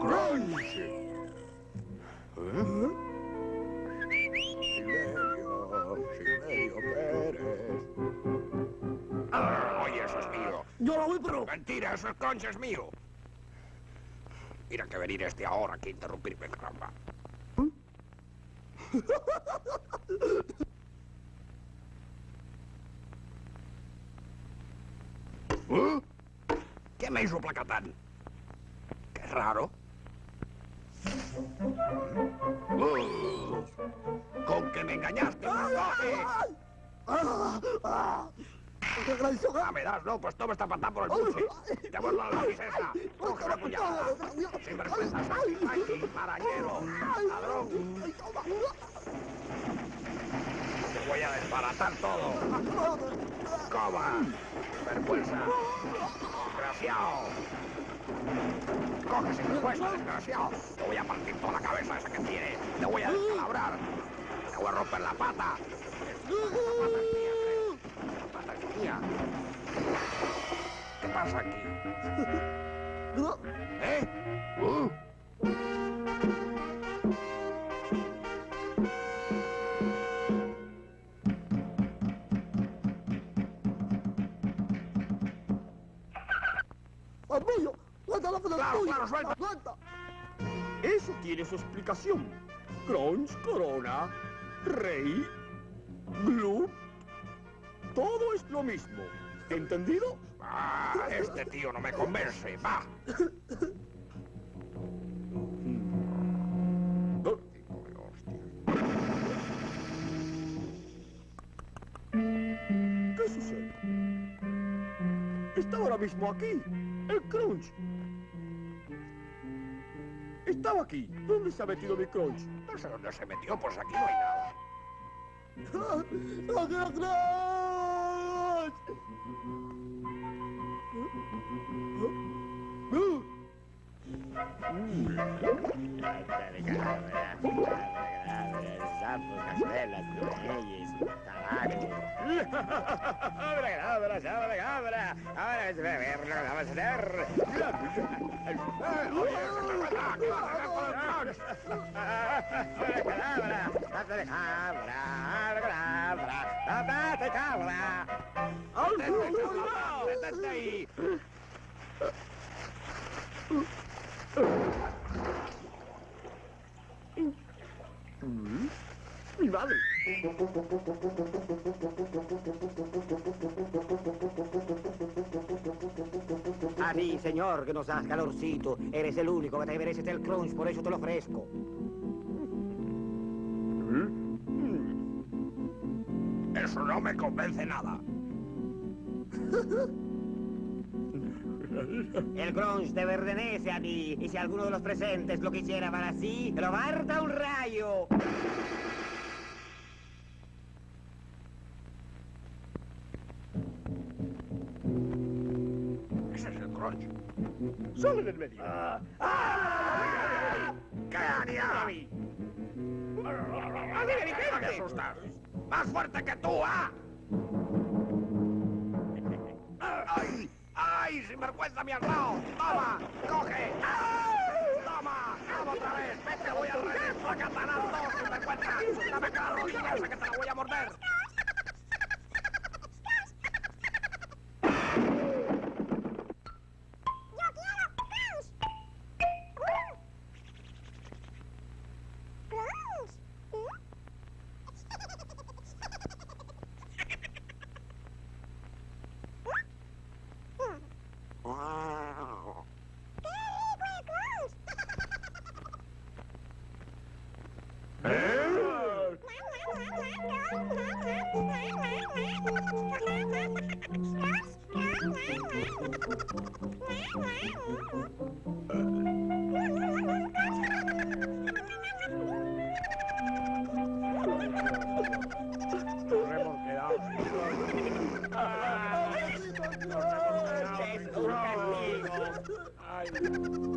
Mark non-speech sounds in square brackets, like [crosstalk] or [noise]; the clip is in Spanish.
Crunch. ¿Eh? Silverio, Silverio Pérez. Ah, oye, eso es mío. Yo lo voy, pero... Mentira, eso es Crunch, es mío. Mira que venir este ahora que interrumpirme, caramba. ¿Eh? ¿Qué me hizo placatán? Qué raro. Uh, con que me engañaste. Ah, me das, no, pues toma esta patada por el buche. Te vuelvo a la esa. Coge la puñalada. Sin vergüenza, marañero, ladrón. Voy a desbaratar todo. Coba. Vergüenza. Desgraciado. Coge sin vergüenza, desgraciado. Te voy a partir toda la cabeza esa que tiene. Te voy a descalabrar. Te voy a romper la pata. La pata es mía. ¿Qué pasa aquí? ¿Eh? Uh. ¡Amigo! ¡Suelta la Claro, claro, suelta. ¡Suelta! Eso tiene su explicación. Crunch, Corona, Rey, Gloop. Todo es lo mismo. ¿Entendido? Ah, este tío no me convence. Va. [laughs] mismo aquí. El Crunch. Estaba aquí. ¿Dónde se ha metido mi Crunch? No sé dónde se metió, pues aquí no hay nada. Abra, abra, abra, abra. Ahora es beberlo, vamos a hacer. Abra, Mm-hmm. A ti, señor, que nos das calorcito. Eres el único que te mereces el crunch, por eso te lo ofrezco. Eso no me convence nada. El crunch te pertenece a ti. Y si alguno de los presentes lo quisiera para sí, lo barta un rayo. Ese es el crunch. ¡Sale del medio! ¿Qué haría? ¡A ver, ¿Qué me asustas? ¡Más fuerte que tú, ah! ¡Ay! ¡Ay! ¡Sin vergüenza me has dado! ¡Toma! ¡Coge! ¡Toma! ¡Toma otra vez! ¡Vete! ¡Voy al revés! ¡Placatanazo! ¡Sin vergüenza! ¡Dame que te la voy a morder! Ay,